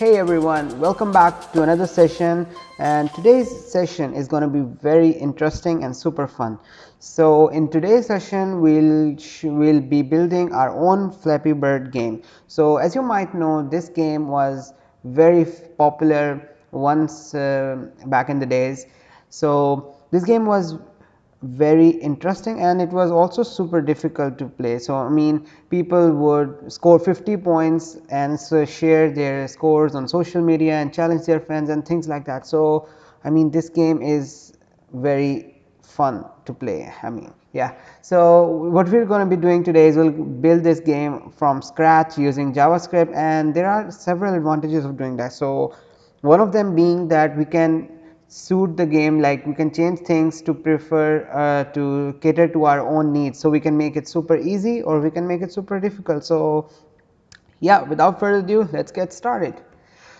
Hey everyone, welcome back to another session and today's session is going to be very interesting and super fun. So, in today's session we'll we'll be building our own Flappy Bird game. So, as you might know this game was very popular once uh, back in the days. So, this game was very interesting and it was also super difficult to play. So, I mean people would score 50 points and so share their scores on social media and challenge their friends and things like that. So, I mean this game is very fun to play I mean yeah. So, what we are going to be doing today is we will build this game from scratch using JavaScript and there are several advantages of doing that. So, one of them being that we can suit the game like we can change things to prefer uh, to cater to our own needs. So, we can make it super easy or we can make it super difficult. So, yeah without further ado let us get started.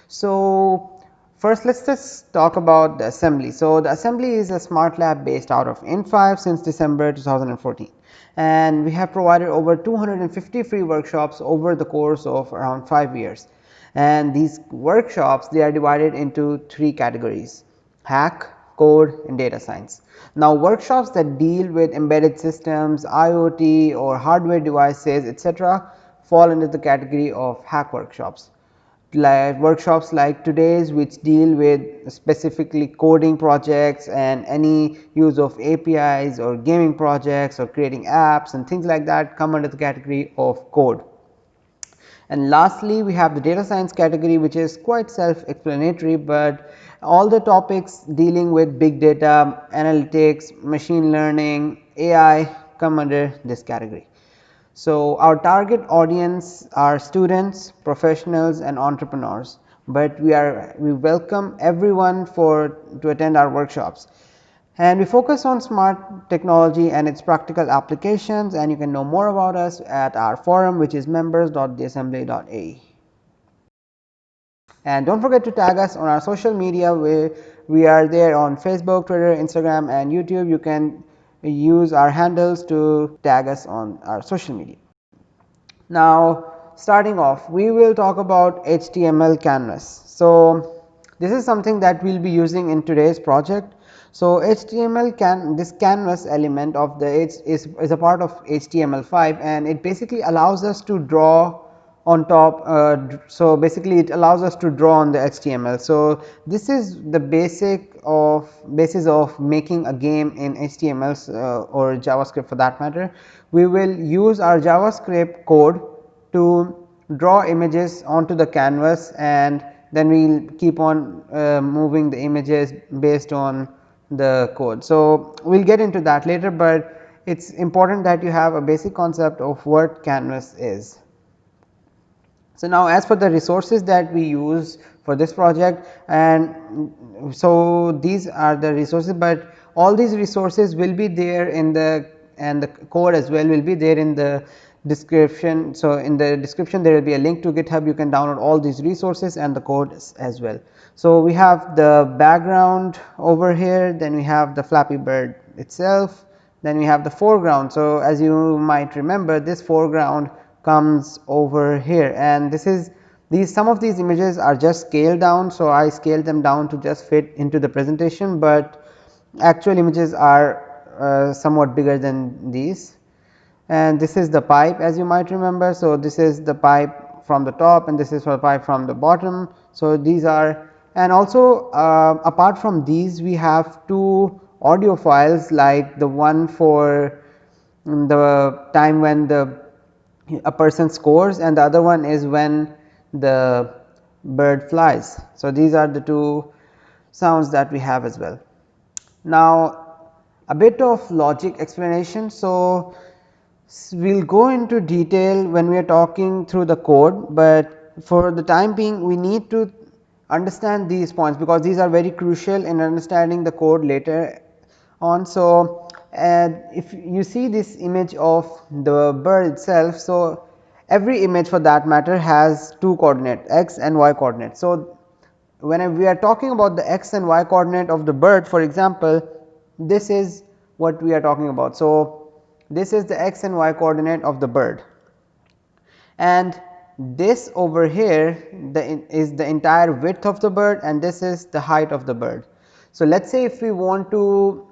So, first let us just talk about the assembly. So, the assembly is a smart lab based out of in5 since December 2014 and we have provided over 250 free workshops over the course of around 5 years and these workshops they are divided into 3 categories hack, code and data science. Now, workshops that deal with embedded systems, IoT or hardware devices etc., fall under the category of hack workshops. Like workshops like today's which deal with specifically coding projects and any use of APIs or gaming projects or creating apps and things like that come under the category of code. And lastly, we have the data science category which is quite self explanatory, but all the topics dealing with big data, analytics, machine learning, AI come under this category. So, our target audience are students, professionals and entrepreneurs, but we are we welcome everyone for to attend our workshops and we focus on smart technology and its practical applications and you can know more about us at our forum which is members.theassembly.ae. And do not forget to tag us on our social media where we are there on Facebook, Twitter, Instagram and YouTube. You can use our handles to tag us on our social media. Now, starting off we will talk about HTML canvas. So, this is something that we will be using in today's project. So, HTML can this canvas element of the H is, is a part of HTML5 and it basically allows us to draw on top. Uh, so, basically it allows us to draw on the HTML. So, this is the basic of basis of making a game in HTML uh, or JavaScript for that matter. We will use our JavaScript code to draw images onto the canvas and then we will keep on uh, moving the images based on the code. So, we will get into that later, but it is important that you have a basic concept of what canvas is. So, now as for the resources that we use for this project and so these are the resources, but all these resources will be there in the and the code as well will be there in the description. So, in the description there will be a link to GitHub you can download all these resources and the code as well. So, we have the background over here then we have the Flappy Bird itself then we have the foreground. So, as you might remember this foreground comes over here and this is these some of these images are just scaled down. So, I scaled them down to just fit into the presentation, but actual images are uh, somewhat bigger than these and this is the pipe as you might remember. So, this is the pipe from the top and this is the pipe from the bottom. So, these are and also uh, apart from these we have two audio files like the one for the time when the a person scores and the other one is when the bird flies. So, these are the two sounds that we have as well. Now, a bit of logic explanation. So, we will go into detail when we are talking through the code, but for the time being we need to understand these points because these are very crucial in understanding the code later on. So, and if you see this image of the bird itself. So, every image for that matter has two coordinate x and y coordinate. So, when we are talking about the x and y coordinate of the bird for example, this is what we are talking about. So, this is the x and y coordinate of the bird and this over here the is the entire width of the bird and this is the height of the bird. So, let us say if we want to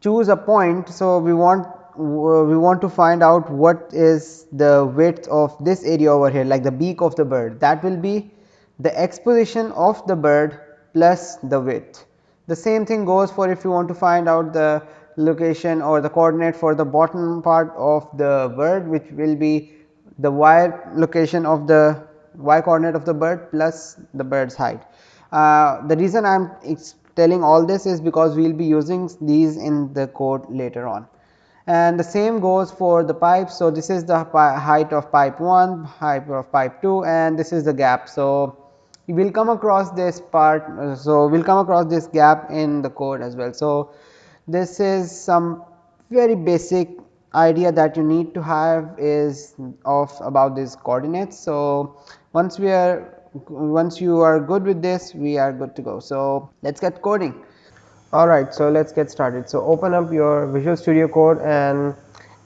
choose a point. So, we want we want to find out what is the width of this area over here like the beak of the bird that will be the x position of the bird plus the width. The same thing goes for if you want to find out the location or the coordinate for the bottom part of the bird which will be the y location of the y coordinate of the bird plus the bird's height. Uh, the reason I am telling all this is because we will be using these in the code later on. And the same goes for the pipe. So, this is the height of pipe 1, height of pipe 2 and this is the gap. So, we will come across this part. So, we will come across this gap in the code as well. So, this is some very basic idea that you need to have is of about these coordinates. So, once we are once you are good with this we are good to go. So, let us get coding. Alright, so let us get started. So, open up your Visual Studio Code and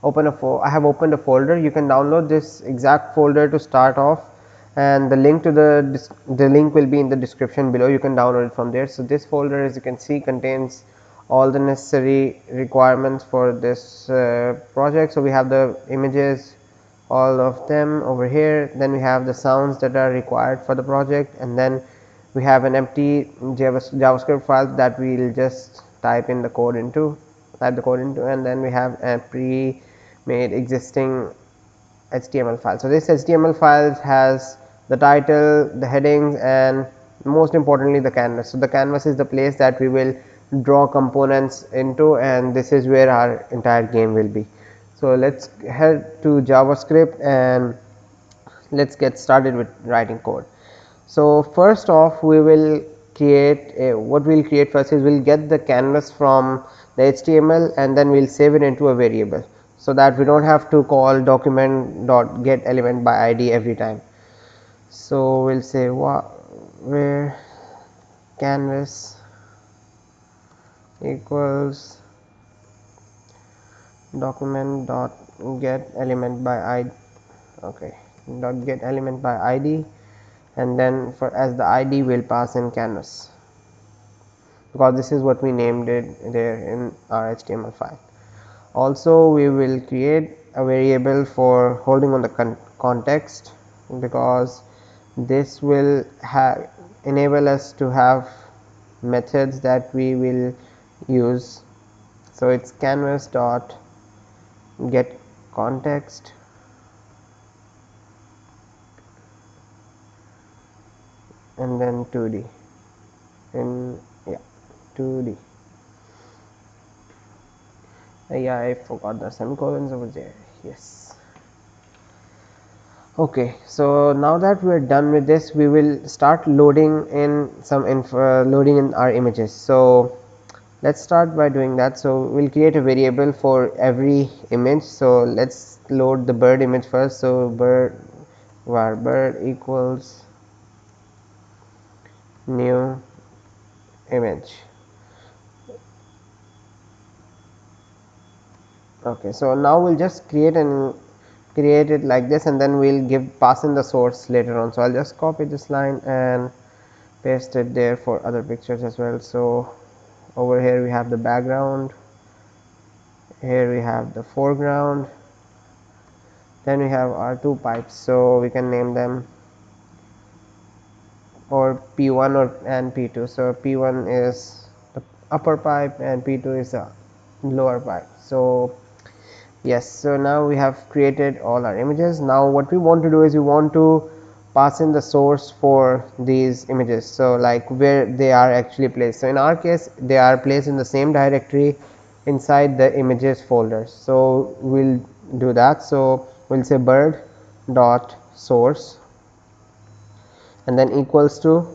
open a I have opened a folder you can download this exact folder to start off and the link to the the link will be in the description below you can download it from there. So, this folder as you can see contains all the necessary requirements for this uh, project. So, we have the images all of them over here then we have the sounds that are required for the project and then we have an empty javascript file that we will just type in the code into type the code into and then we have a pre made existing HTML file. So, this HTML file has the title, the headings and most importantly the canvas. So, the canvas is the place that we will draw components into and this is where our entire game will be. So, let us head to JavaScript and let us get started with writing code. So, first off we will create a, what we will create first is we will get the canvas from the HTML and then we will save it into a variable. So, that we do not have to call document dot get element by id every time. So, we will say where canvas equals document dot get element by id okay dot get element by id and then for as the id will pass in canvas. Because this is what we named it there in our html file. Also we will create a variable for holding on the con context because this will have enable us to have methods that we will use. So it's canvas dot get context. And then 2d in yeah 2d uh, yeah I forgot the semicolons over there. Yes. Okay so now that we are done with this we will start loading in some info loading in our images. So let us start by doing that. So, we will create a variable for every image. So, let us load the bird image first. So, bird var bird equals new image. Okay, so now we'll just create and create it like this and then we'll give pass in the source later on. So I'll just copy this line and paste it there for other pictures as well. So over here we have the background. Here we have the foreground. Then we have our two pipes so we can name them or p1 or and p2 so p1 is the upper pipe and p2 is the lower pipe. So yes so now we have created all our images. Now what we want to do is we want to pass in the source for these images. So, like where they are actually placed. So, in our case they are placed in the same directory inside the images folder. So, we will do that. So, we will say bird dot source and then equals to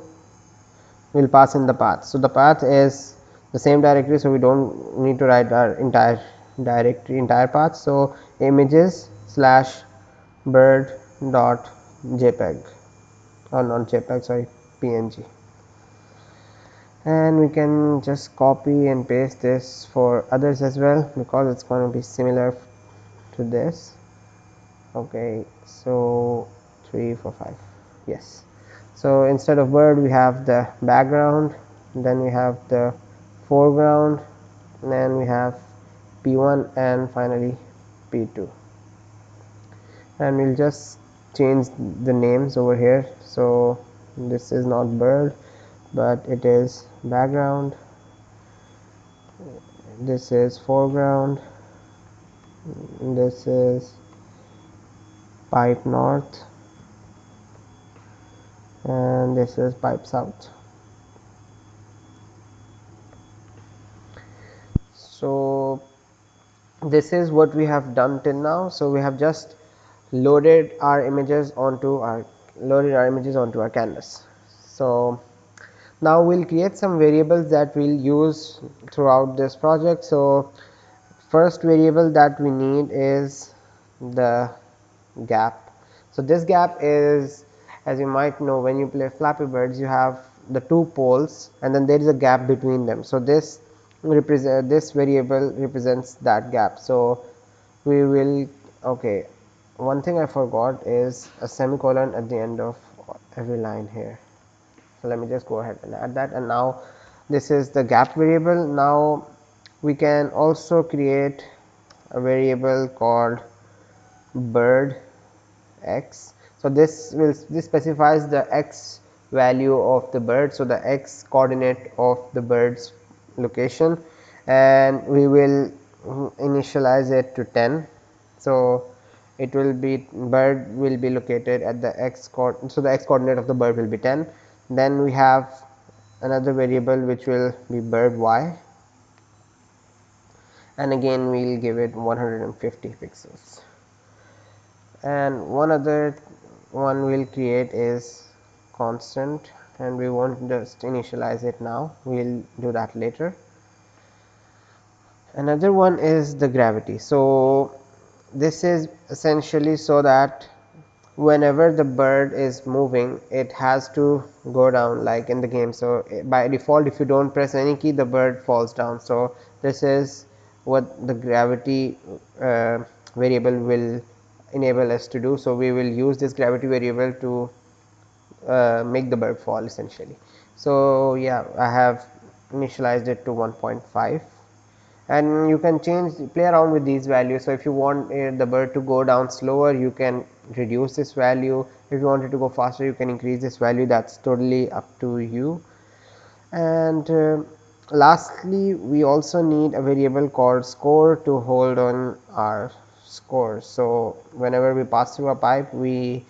we will pass in the path. So, the path is the same directory. So, we do not need to write our entire directory entire path. So, images slash bird dot jpeg. Or not jpeg sorry png and we can just copy and paste this for others as well because it's going to be similar to this. Okay so three four five yes. So instead of bird we have the background then we have the foreground then we have p1 and finally p2 and we'll just change the names over here. So this is not bird but it is background. This is foreground. This is pipe north. And this is pipe south. So this is what we have done till now. So we have just loaded our images onto our loaded our images onto our canvas. So now we'll create some variables that we'll use throughout this project. So first variable that we need is the gap. So this gap is as you might know when you play flappy birds you have the two poles and then there is a gap between them. So this represent this variable represents that gap. So we will okay one thing I forgot is a semicolon at the end of every line here. So let me just go ahead and add that. And now this is the gap variable. Now we can also create a variable called bird x. So this will this specifies the x value of the bird. So the x coordinate of the bird's location. And we will initialize it to 10 so it will be bird will be located at the x coordinate so the x coordinate of the bird will be 10 then we have another variable which will be bird y. And again we will give it 150 pixels. And one other one we will create is constant and we won't just initialize it now. We will do that later. Another one is the gravity. So this is essentially so that whenever the bird is moving it has to go down like in the game. So by default if you don't press any key the bird falls down. So this is what the gravity uh, variable will enable us to do. So we will use this gravity variable to uh, make the bird fall essentially. So yeah i have initialized it to 1.5 and you can change play around with these values. So if you want uh, the bird to go down slower you can reduce this value. If you want it to go faster you can increase this value. That's totally up to you. And uh, lastly we also need a variable called score to hold on our score. So whenever we pass through a pipe we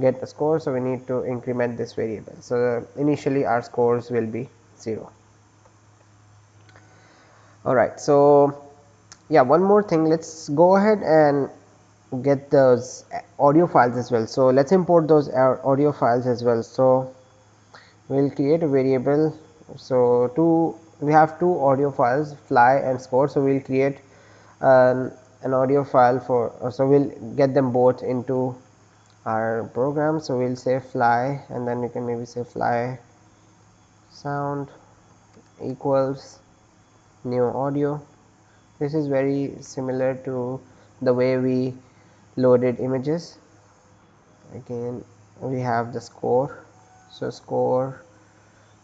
get a score. So we need to increment this variable. So initially our scores will be 0 alright so yeah one more thing. Let's go ahead and get those uh, audio files as well. So let's import those uh, audio files as well. So we'll create a variable. So two we have two audio files fly and score. So we'll create an, an audio file for uh, so we'll get them both into our program. So we'll say fly and then we can maybe say fly sound equals new audio. This is very similar to the way we loaded images. Again we have the score. So score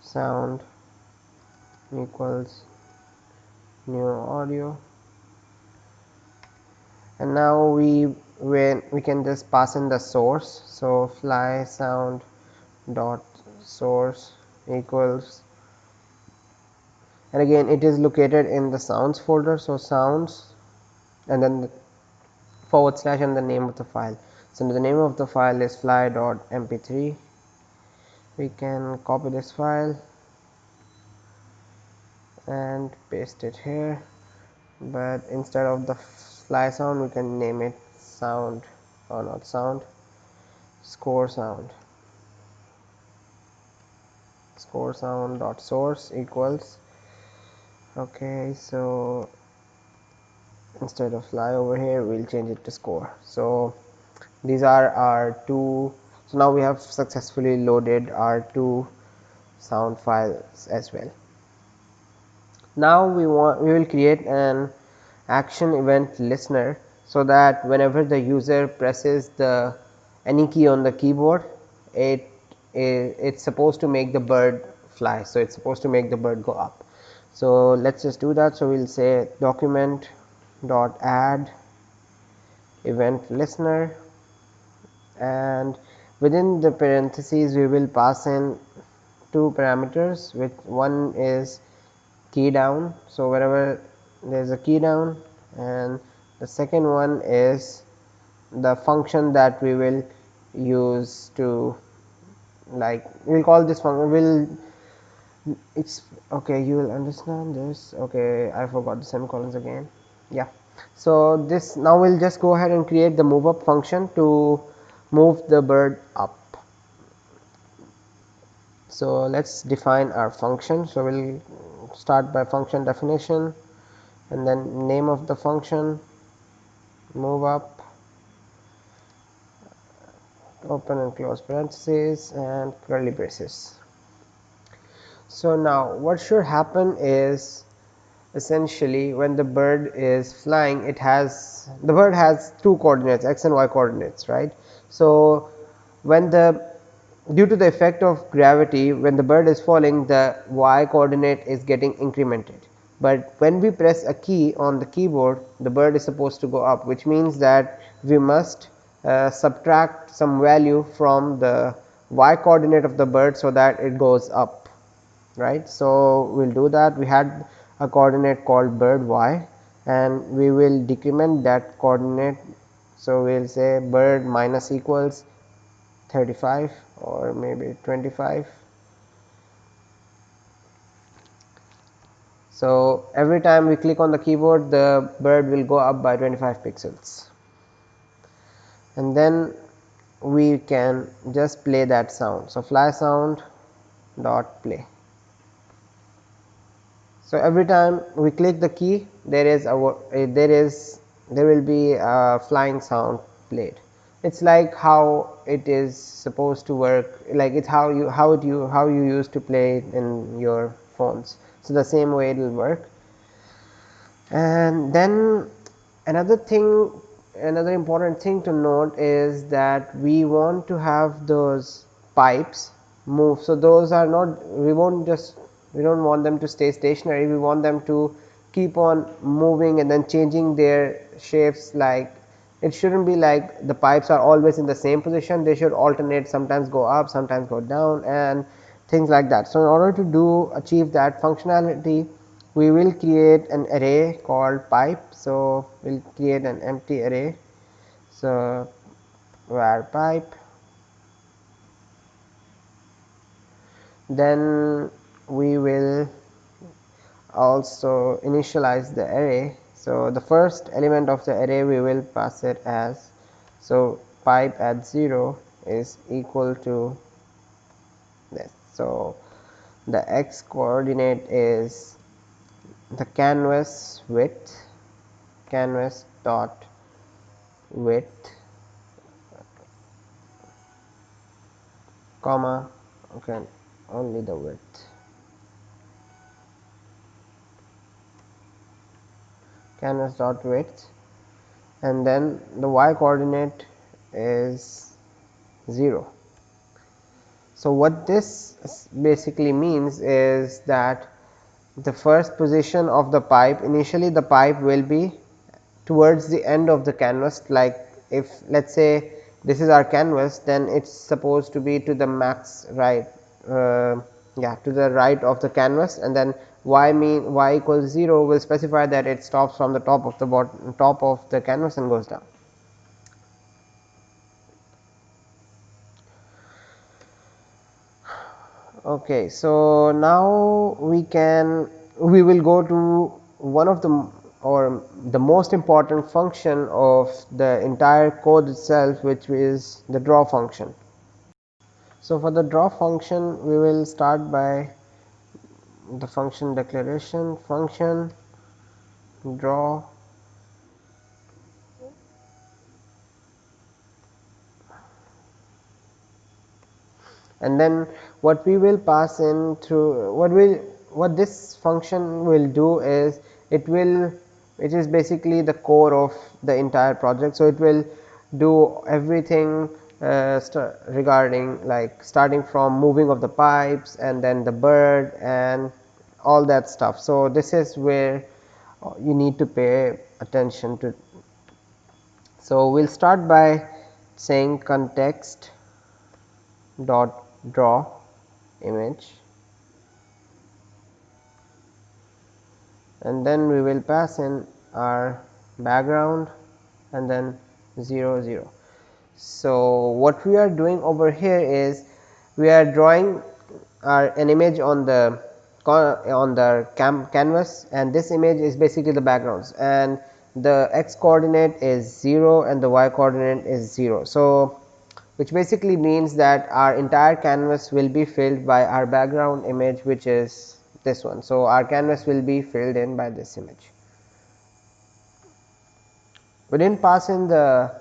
sound equals new audio. And now we when we can just pass in the source. So fly sound dot source equals and again it is located in the sounds folder. So sounds and then the forward slash and the name of the file. So the name of the file is fly.mp3 we can copy this file and paste it here. But instead of the fly sound we can name it sound or not sound score sound. Score sound dot source equals okay so instead of fly over here we'll change it to score so these are our two so now we have successfully loaded our two sound files as well now we want we will create an action event listener so that whenever the user presses the any key on the keyboard it it's supposed to make the bird fly. So, it is supposed to make the bird go up. So, let us just do that. So, we will say document dot add event listener and within the parentheses we will pass in two parameters which one is key down. So, wherever there is a key down and the second one is the function that we will use to like we will call this function will it's okay you will understand this okay I forgot the semicolons again yeah. So, this now we will just go ahead and create the move up function to move the bird up. So, let us define our function. So, we will start by function definition and then name of the function move up open and close parentheses and curly braces. So, now what should happen is essentially when the bird is flying it has the bird has two coordinates x and y coordinates right. So, when the due to the effect of gravity when the bird is falling the y coordinate is getting incremented, but when we press a key on the keyboard the bird is supposed to go up which means that we must uh, subtract some value from the y coordinate of the bird so that it goes up right. So, we will do that we had a coordinate called bird y and we will decrement that coordinate. So, we will say bird minus equals 35 or maybe 25. So, every time we click on the keyboard the bird will go up by 25 pixels and then we can just play that sound. So, fly sound dot play. So, every time we click the key there is a eh, there is there will be a flying sound played. It is like how it is supposed to work like it is how you how it you how you used to play in your phones. So, the same way it will work and then another thing another important thing to note is that we want to have those pipes move. So, those are not we not just we do not want them to stay stationary we want them to keep on moving and then changing their shapes like it should not be like the pipes are always in the same position they should alternate sometimes go up sometimes go down and things like that. So, in order to do achieve that functionality we will create an array called pipe. So, we will create an empty array. So, var pipe then we will also initialize the array. So, the first element of the array we will pass it as so pipe at 0 is equal to this. So, the x coordinate is the canvas width canvas dot width comma okay only the width canvas dot width and then the y coordinate is 0 so what this basically means is that the first position of the pipe initially the pipe will be towards the end of the canvas. Like if let us say this is our canvas then it is supposed to be to the max right uh, yeah to the right of the canvas. And then y mean y equals 0 will specify that it stops from the top of the bottom top of the canvas and goes down. Okay, so now we can we will go to one of the or the most important function of the entire code itself which is the draw function. So, for the draw function we will start by the function declaration function draw and then what we will pass in through what will what this function will do is it will it is basically the core of the entire project. So, it will do everything uh, regarding like starting from moving of the pipes and then the bird and all that stuff. So, this is where uh, you need to pay attention to. So, we will start by saying context dot draw image and then we will pass in our background and then 0 0. So, what we are doing over here is we are drawing our an image on the on the canvas and this image is basically the backgrounds and the x coordinate is 0 and the y coordinate is 0. So, which basically means that our entire canvas will be filled by our background image which is this one. So, our canvas will be filled in by this image. We did not pass in the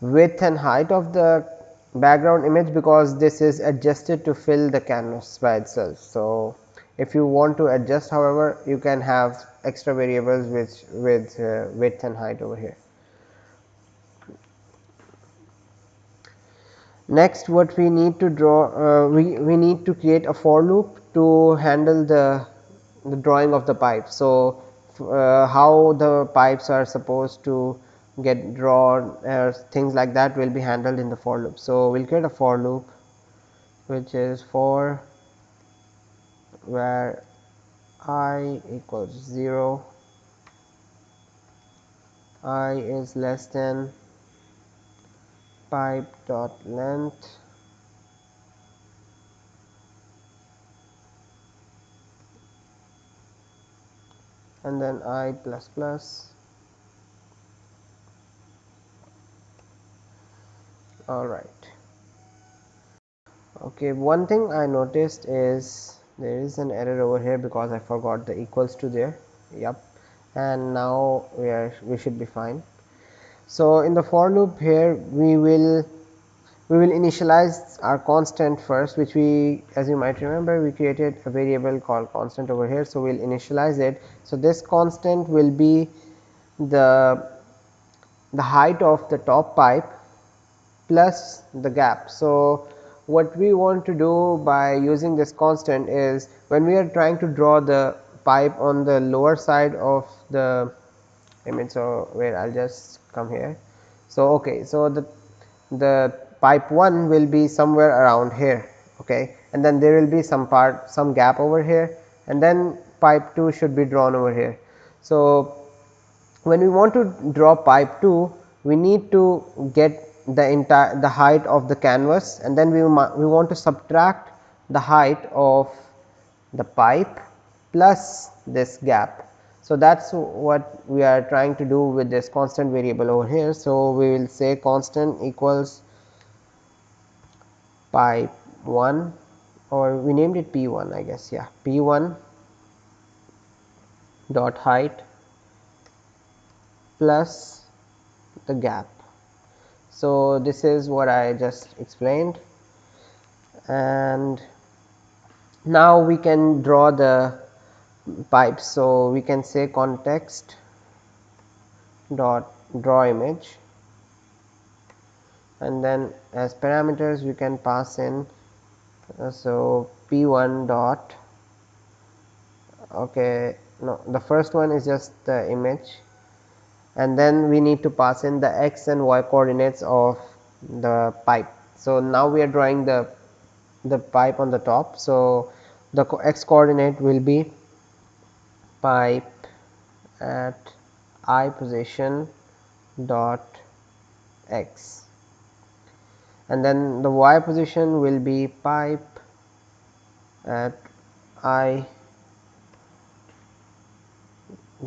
width and height of the background image because this is adjusted to fill the canvas by itself. So, if you want to adjust however, you can have extra variables which with uh, width and height over here. Next what we need to draw uh, we, we need to create a for loop to handle the, the drawing of the pipe. So, uh, how the pipes are supposed to get drawn or things like that will be handled in the for loop. So, we will create a for loop which is for where i equals 0 i is less than pipe dot length and then i plus plus all right. Okay one thing i noticed is there is an error over here because i forgot the equals to there. Yep and now we are we should be fine. So in the for loop here we will we will initialize our constant first which we as you might remember we created a variable called constant over here. So we'll initialize it. So this constant will be the the height of the top pipe plus the gap. So, what we want to do by using this constant is when we are trying to draw the pipe on the lower side of the image. So, where I will just come here. So, okay. So, the the pipe 1 will be somewhere around here okay and then there will be some part some gap over here and then pipe 2 should be drawn over here. So, when we want to draw pipe 2 we need to get the entire the height of the canvas and then we, we want to subtract the height of the pipe plus this gap. So, that is what we are trying to do with this constant variable over here. So, we will say constant equals pipe 1 or we named it P 1 I guess yeah P 1 dot height plus the gap so, this is what I just explained. And now we can draw the pipes. So, we can say context dot draw image. And then as parameters we can pass in uh, so p1 dot okay no the first one is just the image and then we need to pass in the x and y coordinates of the pipe. So, now we are drawing the the pipe on the top. So, the x coordinate will be pipe at i position dot x and then the y position will be pipe at i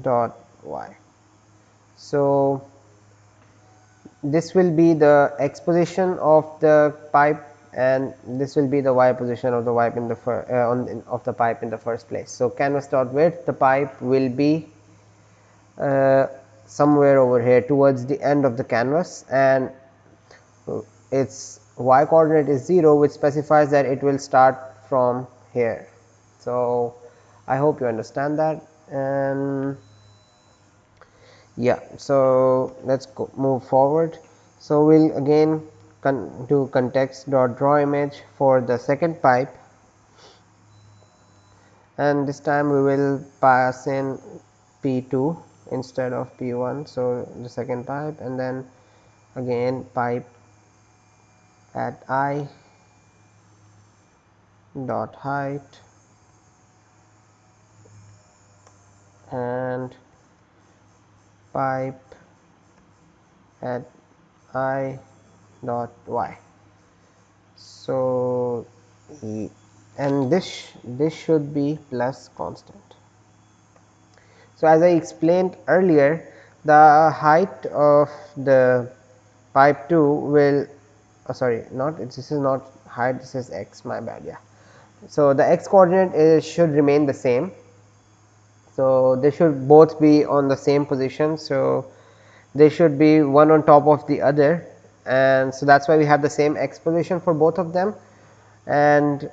dot y. So, this will be the x position of the pipe and this will be the y position of the pipe in the uh, on of the pipe in the first place. So, canvas dot width the pipe will be uh, somewhere over here towards the end of the canvas and its y coordinate is 0 which specifies that it will start from here. So, I hope you understand that and yeah so let's go move forward so we'll again con do context dot draw image for the second pipe and this time we will pass in P2 instead of P1. So, the second pipe and then again pipe at i dot height and pipe at i dot y. So, and this this should be plus constant. So, as I explained earlier the height of the pipe 2 will oh sorry not this is not height this is x my bad yeah. So, the x coordinate is should remain the same. So, they should both be on the same position. So, they should be one on top of the other and so that is why we have the same x position for both of them and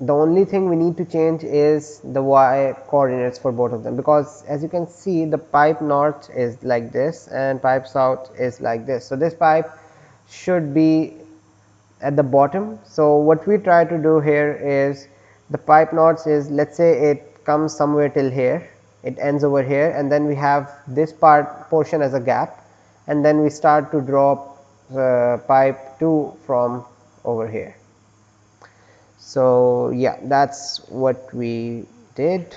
the only thing we need to change is the y coordinates for both of them because as you can see the pipe north is like this and pipe south is like this. So, this pipe should be at the bottom. So, what we try to do here is the pipe north is let us say it comes somewhere till here it ends over here and then we have this part portion as a gap and then we start to draw pipe 2 from over here. So, yeah that is what we did.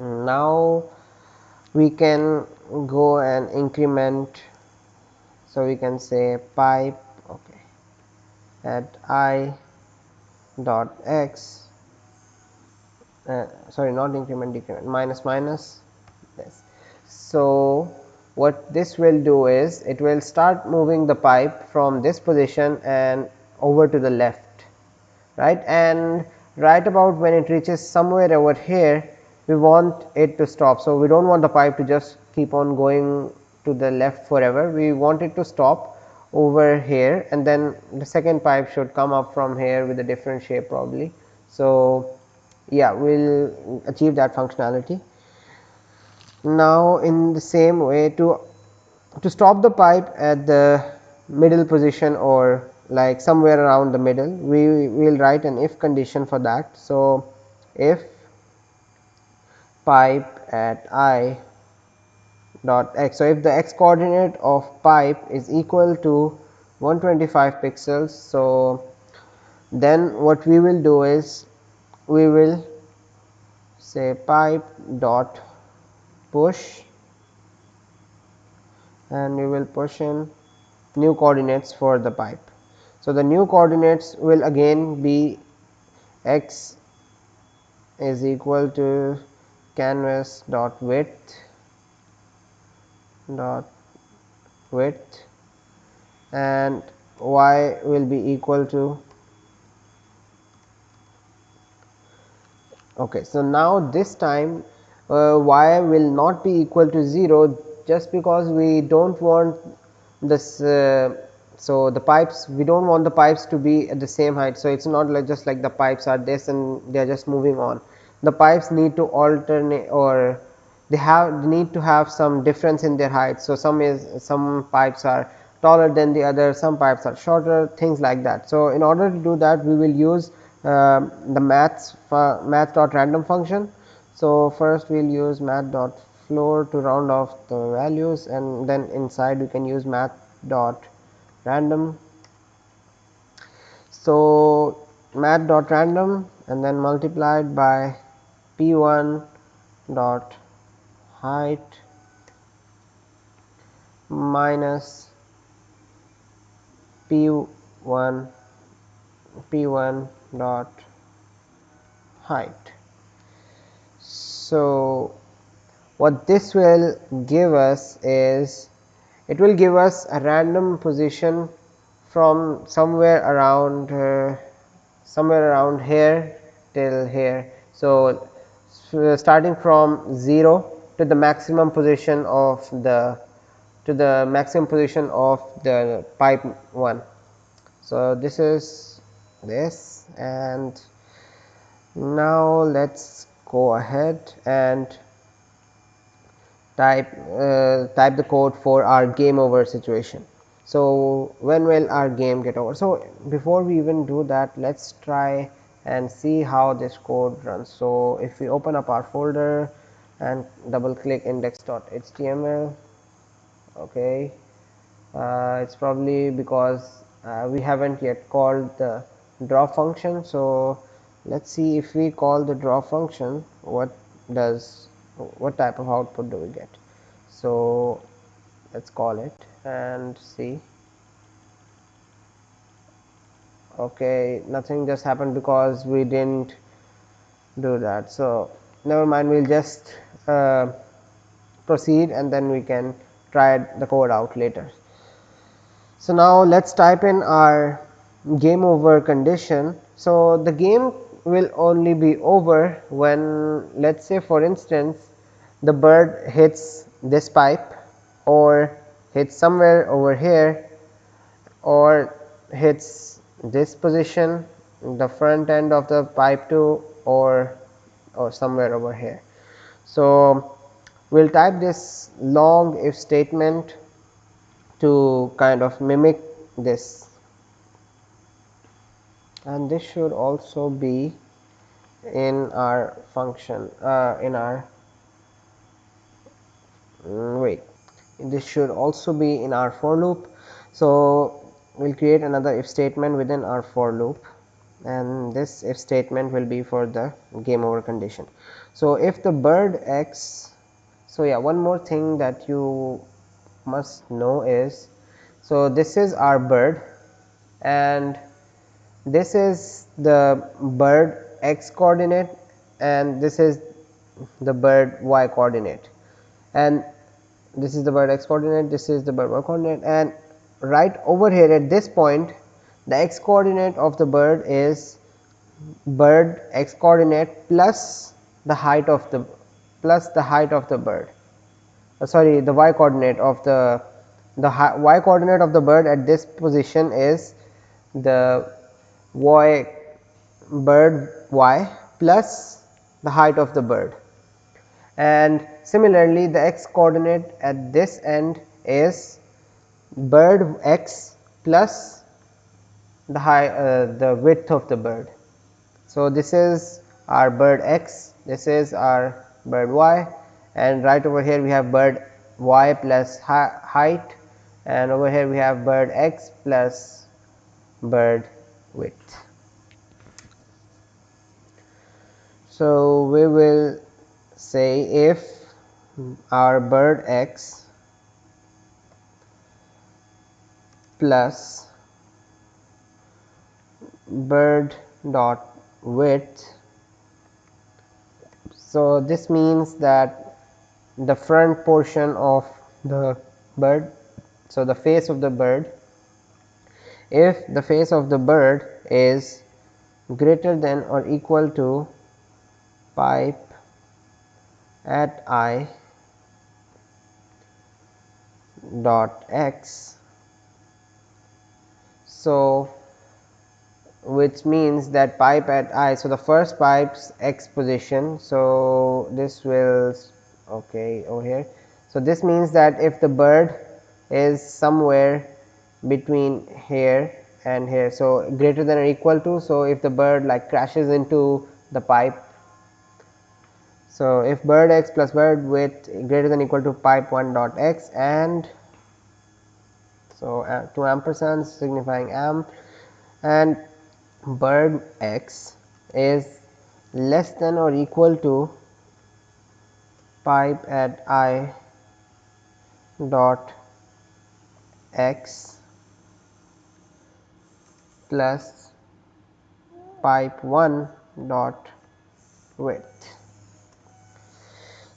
Now, we can go and increment. So, we can say pipe okay, at i dot x uh, sorry not increment decrement minus minus this. So, what this will do is it will start moving the pipe from this position and over to the left right and right about when it reaches somewhere over here we want it to stop. So, we do not want the pipe to just keep on going to the left forever we want it to stop over here and then the second pipe should come up from here with a different shape probably. So, yeah we will achieve that functionality. Now, in the same way to to stop the pipe at the middle position or like somewhere around the middle we will write an if condition for that. So, if pipe at i dot x. So, if the x coordinate of pipe is equal to 125 pixels. So, then what we will do is we will say pipe dot push and we will push in new coordinates for the pipe. So, the new coordinates will again be x is equal to canvas dot width dot width and y will be equal to okay so now this time uh, y will not be equal to 0 just because we do not want this uh, so, the pipes we do not want the pipes to be at the same height. So, it is not like just like the pipes are this and they are just moving on. The pipes need to alternate or they have they need to have some difference in their height. So, some is some pipes are taller than the other, some pipes are shorter things like that. So, in order to do that we will use Um, the maths math dot random function. So, first we will use math dot floor to round off the values and then inside we can use math dot random. So, math dot random and then multiplied by p 1 dot height minus p 1 p 1 dot height. So, what this will give us is it will give us a random position from somewhere around uh, somewhere around here till here. So, starting from 0 to the maximum position of the to the maximum position of the pipe 1. So, this is this and now let us go ahead and type uh, type the code for our game over situation. so when will our game get over so before we even do that let's try and see how this code runs so if we open up our folder and double click index.html okay uh, it's probably because uh, we haven't yet called the draw function. So let's see if we call the draw function what does what type of output do we get? So let's call it and see. Okay nothing just happened because we didn't do that. So never mind we'll just uh, proceed and then we can try the code out later. So now let's type in our game over condition so the game will only be over when let's say for instance the bird hits this pipe or hits somewhere over here or hits this position the front end of the pipe too or or somewhere over here. So, we will type this long if statement to kind of mimic this and this should also be in our function uh, in our mm, wait this should also be in our for loop. So, we will create another if statement within our for loop and this if statement will be for the game over condition. So, if the bird x so yeah one more thing that you must know is so this is our bird and this is the bird x coordinate and this is the bird y coordinate. And this is the bird x coordinate this is the bird y coordinate. And right over here at this point the x coordinate of the bird is bird x coordinate plus the height of the plus the height of the bird. Uh, sorry the y coordinate of the the y coordinate of the bird at this position is the y bird y plus the height of the bird and similarly the x coordinate at this end is bird x plus the high uh, the width of the bird. So, this is our bird x this is our bird y and right over here we have bird y plus height and over here we have bird x plus bird width. So, we will say if our bird x plus bird dot width. So, this means that the front portion of the bird. So, the face of the bird if the face of the bird is greater than or equal to pipe at i dot x. So, which means that pipe at i. So, the first pipe's x position. So, this will okay over here. So, this means that if the bird is somewhere between here and here. So, greater than or equal to. So, if the bird like crashes into the pipe. So, if bird x plus bird width greater than equal to pipe 1 dot x and so uh, two ampersands signifying amp and bird x is less than or equal to pipe at i dot x plus pipe 1 dot width.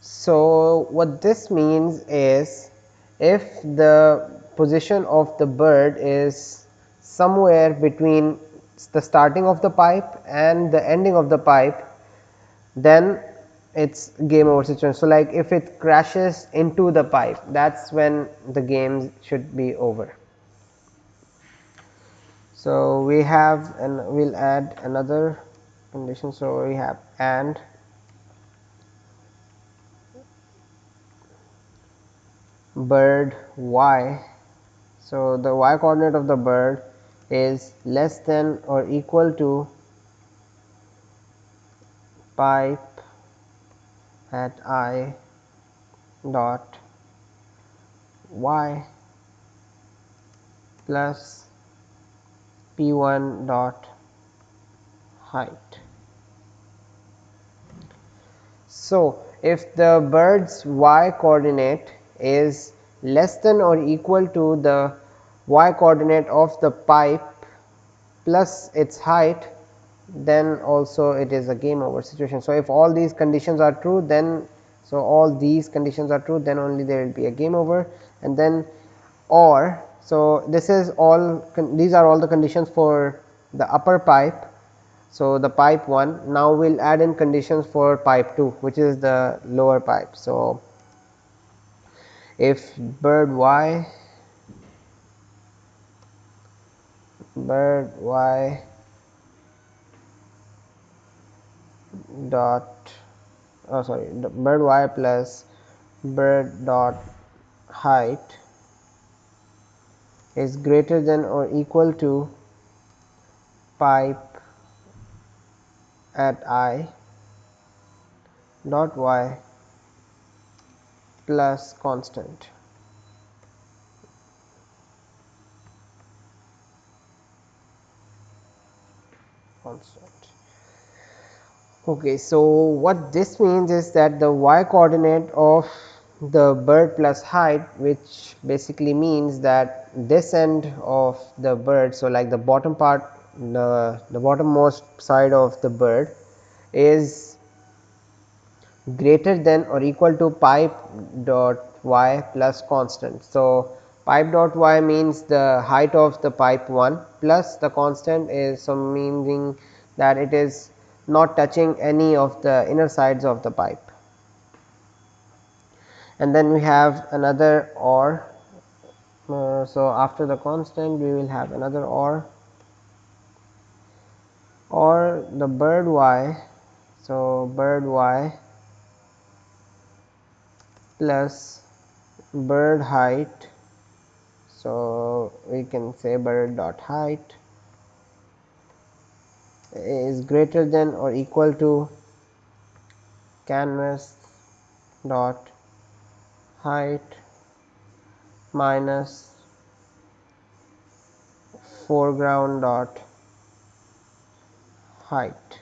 So, what this means is if the position of the bird is somewhere between the starting of the pipe and the ending of the pipe then it's game over situation. So, like if it crashes into the pipe that is when the game should be over. So, we have and we will add another condition. So, we have and bird y. So, the y coordinate of the bird is less than or equal to pipe at i dot y plus p 1 dot height. So, if the bird's y coordinate is less than or equal to the y coordinate of the pipe plus its height then also it is a game over situation. So, if all these conditions are true then so all these conditions are true then only there will be a game over and then or so this is all these are all the conditions for the upper pipe. So, the pipe 1 now we will add in conditions for pipe 2 which is the lower pipe. So, if bird y bird y dot oh sorry bird y plus bird dot height is greater than or equal to pipe at i dot y plus constant. constant. Okay, so what this means is that the y coordinate of the bird plus height which basically means that this end of the bird. So, like the bottom part the, the bottommost side of the bird is greater than or equal to pipe dot y plus constant. So, pipe dot y means the height of the pipe 1 plus the constant is some meaning that it is not touching any of the inner sides of the pipe. And then we have another or. Uh, so, after the constant we will have another or or the bird y. So, bird y plus bird height. So, we can say bird dot height is greater than or equal to canvas dot height minus foreground dot height.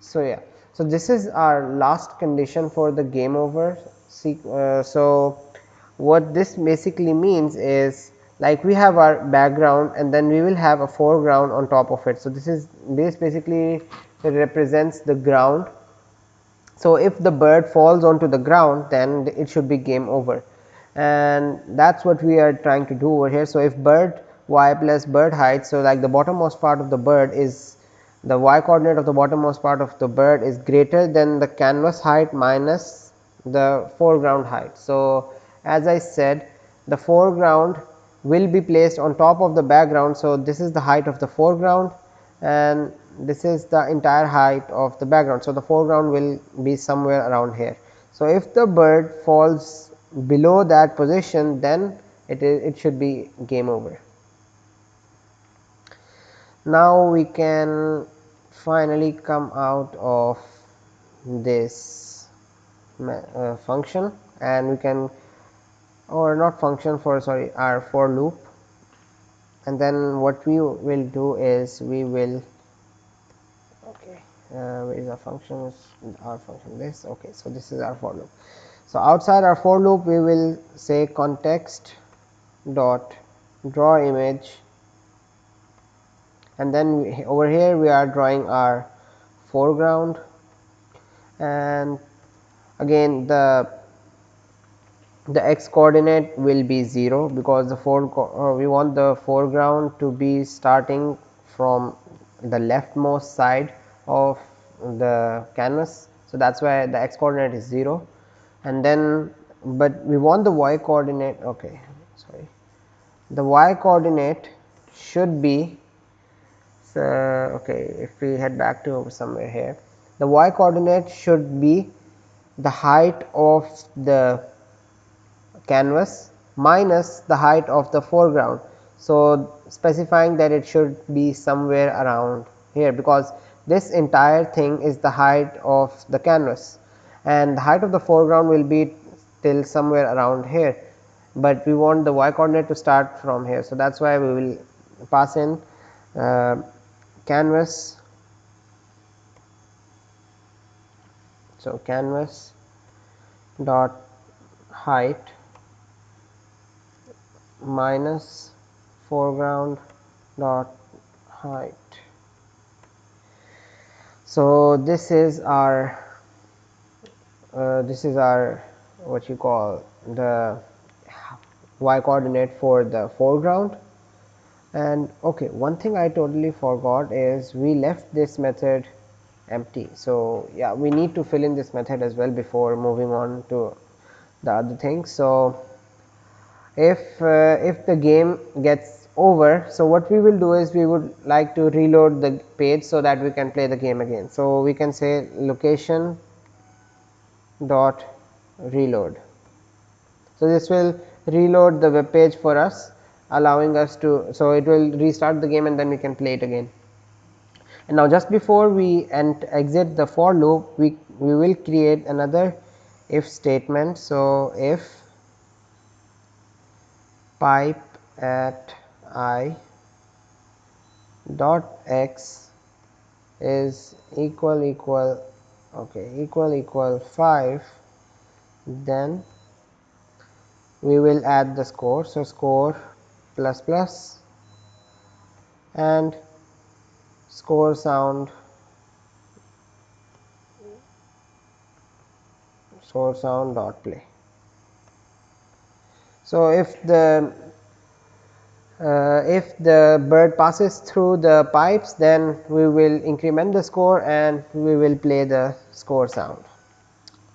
So, yeah. So, this is our last condition for the game over uh, so, what this basically means is like we have our background and then we will have a foreground on top of it. So, this is this basically it represents the ground. So, if the bird falls onto the ground then it should be game over and that is what we are trying to do over here. So, if bird y plus bird height. So, like the bottommost part of the bird is the y coordinate of the bottommost part of the bird is greater than the canvas height minus the foreground height. So, as I said the foreground will be placed on top of the background. So, this is the height of the foreground and this is the entire height of the background. So, the foreground will be somewhere around here. So, if the bird falls below that position then it is it should be game over. Now, we can finally come out of this uh, function and we can or not function for sorry our for loop and then what we will do is we will uh, where is our function? Our function this? Okay so this is our for loop. So outside our for loop we will say context dot draw image. And then we, over here we are drawing our foreground. And again the the x coordinate will be 0 because the fore uh, we want the foreground to be starting from the leftmost side of the canvas. So, that is why the x coordinate is 0 and then but we want the y coordinate okay sorry the y coordinate should be so okay if we head back to somewhere here the y coordinate should be the height of the canvas minus the height of the foreground. So, specifying that it should be somewhere around here because this entire thing is the height of the canvas and the height of the foreground will be till somewhere around here, but we want the y coordinate to start from here. So, that is why we will pass in uh, canvas. So, canvas dot height minus foreground dot height. So, this is our uh, this is our what you call the y coordinate for the foreground and okay one thing I totally forgot is we left this method empty. So, yeah we need to fill in this method as well before moving on to the other things. So, if uh, if the game gets over. So, what we will do is we would like to reload the page so that we can play the game again. So, we can say location dot reload. So, this will reload the web page for us allowing us to. So, it will restart the game and then we can play it again. And now, just before we and exit the for loop we, we will create another if statement. So, if pipe at i dot x is equal equal okay equal equal 5 then we will add the score. So, score plus plus and score sound score sound dot play. So, if the uh, if the bird passes through the pipes then we will increment the score and we will play the score sound.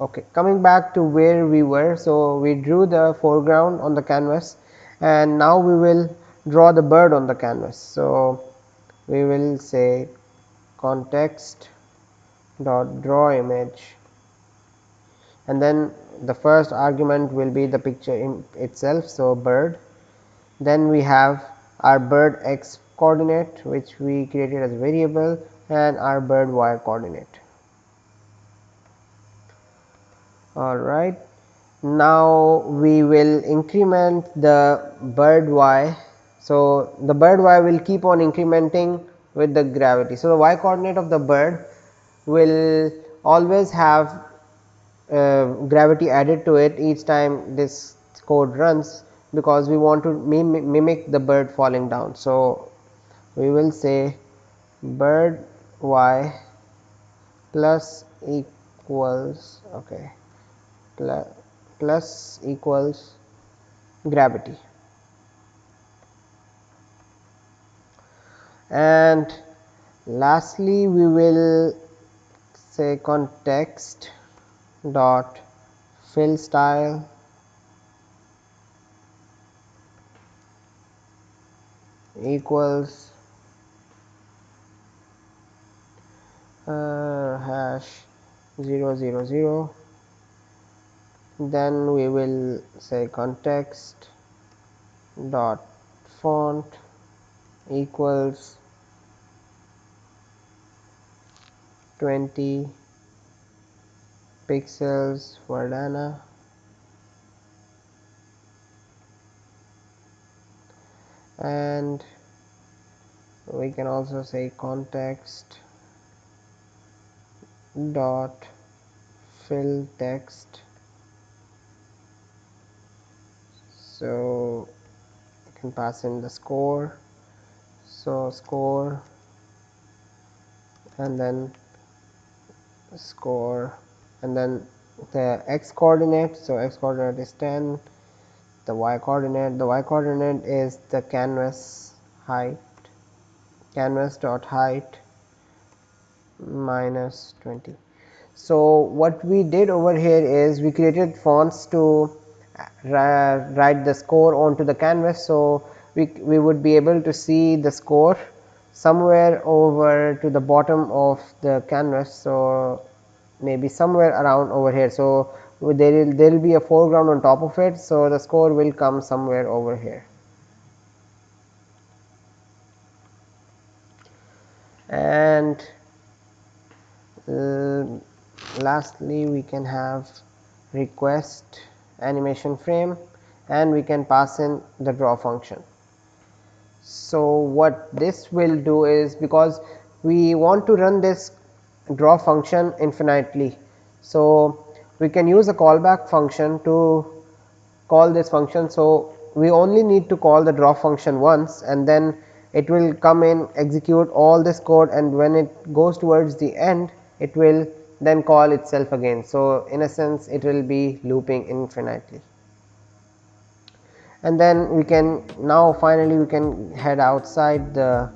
Okay. Coming back to where we were. So, we drew the foreground on the canvas and now we will draw the bird on the canvas. So, we will say context dot draw image and then the first argument will be the picture itself. So, bird then we have our bird x coordinate which we created as variable and our bird y coordinate. All right. Now, we will increment the bird y. So, the bird y will keep on incrementing with the gravity. So, the y coordinate of the bird will always have uh, gravity added to it each time this code runs because we want to mim mimic the bird falling down. So, we will say bird y plus equals okay plus, plus equals gravity and lastly we will say context dot fill style equals uh, hash 0 0 0 then we will say context dot font equals 20 pixels Verdana and we can also say context dot fill text. So you can pass in the score. So score and then score and then the x coordinate. So x coordinate is 10 the y coordinate the y coordinate is the canvas height canvas dot height minus 20 so what we did over here is we created fonts to write the score onto the canvas. So we, we would be able to see the score somewhere over to the bottom of the canvas. So maybe somewhere around over here. So there will there will be a foreground on top of it. So the score will come somewhere over here and uh, lastly we can have request animation frame and we can pass in the draw function. So what this will do is because we want to run this draw function infinitely so we can use a callback function to call this function. So we only need to call the draw function once and then it will come in execute all this code and when it goes towards the end it will then call itself again. So in a sense it will be looping infinitely. And then we can now finally we can head outside the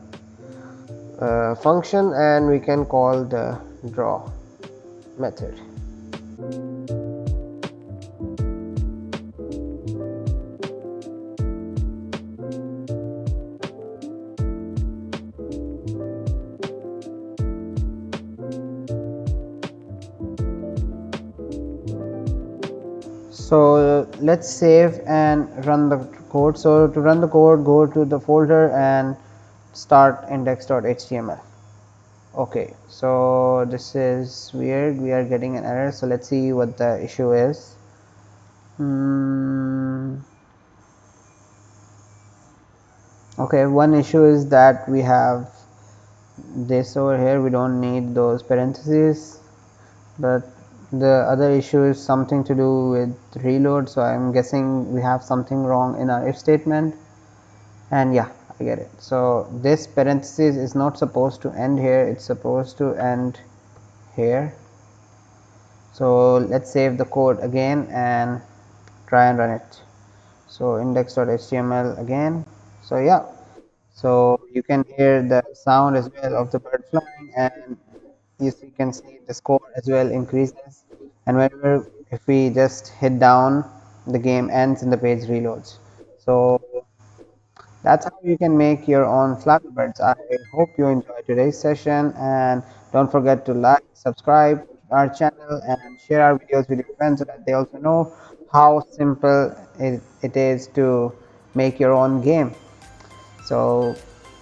uh, function and we can call the draw method so let's save and run the code. So to run the code go to the folder and start index.html okay so this is weird. We are getting an error. So let's see what the issue is. Hmm. okay one issue is that we have this over here. We don't need those parentheses. But the other issue is something to do with reload so I'm guessing we have something wrong in our if statement. And yeah I get it. So this parenthesis is not supposed to end here it's supposed to end here. So let's save the code again and try and run it. So index.html again. So yeah so you can hear the sound as well of the bird flying and you can see the score as well increases and whenever if we just hit down the game ends and the page reloads so that's how you can make your own Flappy. I hope you enjoyed today's session and don't forget to like, subscribe our channel and share our videos with your friends so that they also know how simple it, it is to make your own game. So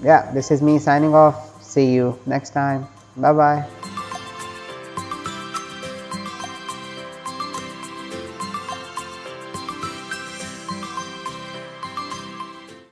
yeah, this is me signing off. See you next time. Bye bye.